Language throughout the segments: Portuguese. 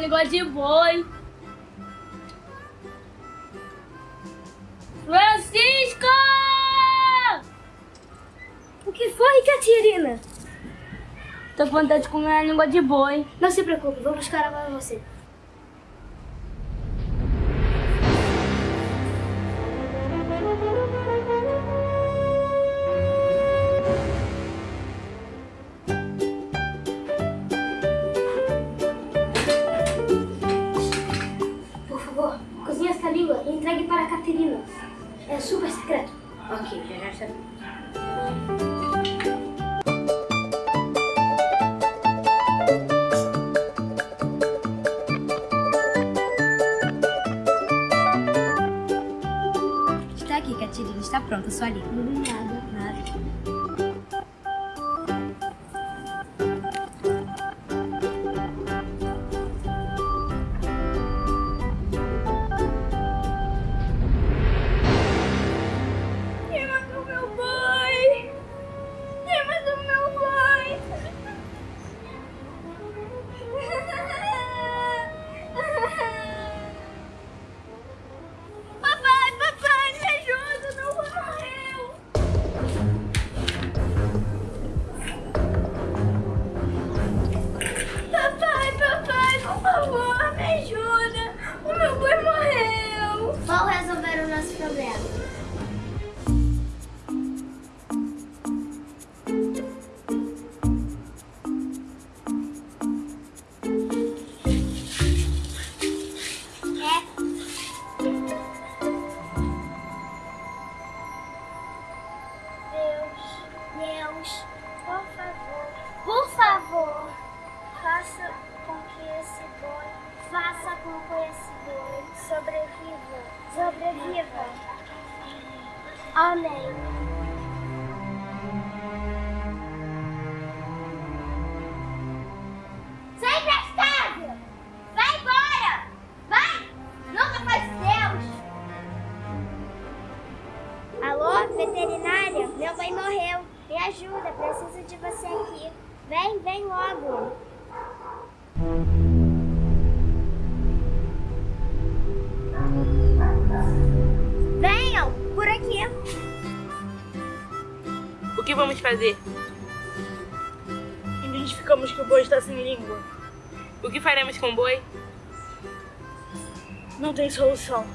língua de boi. Francisco! O que foi, Catirina? Tô com vontade de comer a língua de boi. Não se preocupe, vou buscar ela pra você. É super secreto. Ok, já já está. Aqui, Catirina. Está pronta sua língua. Deus, Deus, por favor, por favor, faça com que esse boi, faça com que esse boi sobreviva, sobreviva. Amém. Sem prestável! Vai embora! Vai! Nunca faz Deus! Alô, veterinária? Meu pai morreu. Me ajuda, preciso de você aqui. Vem, vem logo. O que vamos fazer? Identificamos que o boi está sem língua. O que faremos com o boi? Não tem solução.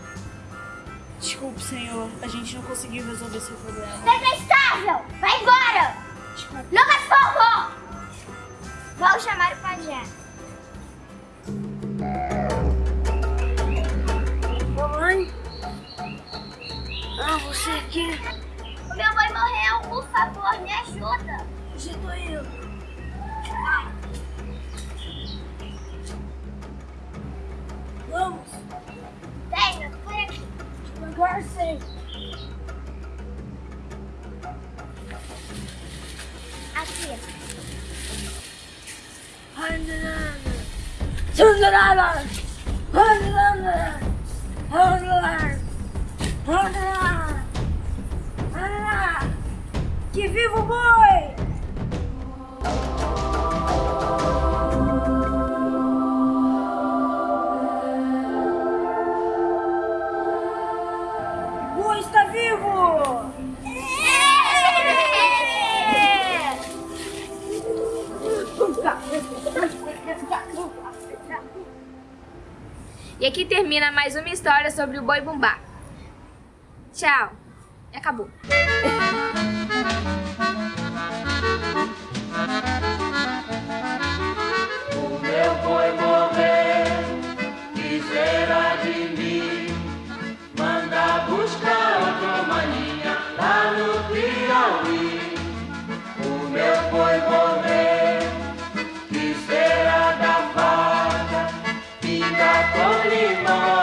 Desculpe, senhor. A gente não conseguiu resolver seu problema. Detestável! Vai embora! Lucas Forro! Vou chamar o pajé. Mamãe? Ah, você aqui. Meu pai morreu, por favor, me ajuda. Já tô indo. Vamos, Venha, por aqui. devagar, sim. Aqui. Que viva o boi! O está vivo! E aqui termina mais uma história sobre o boi bumbá. Tchau. E acabou. acolhimos.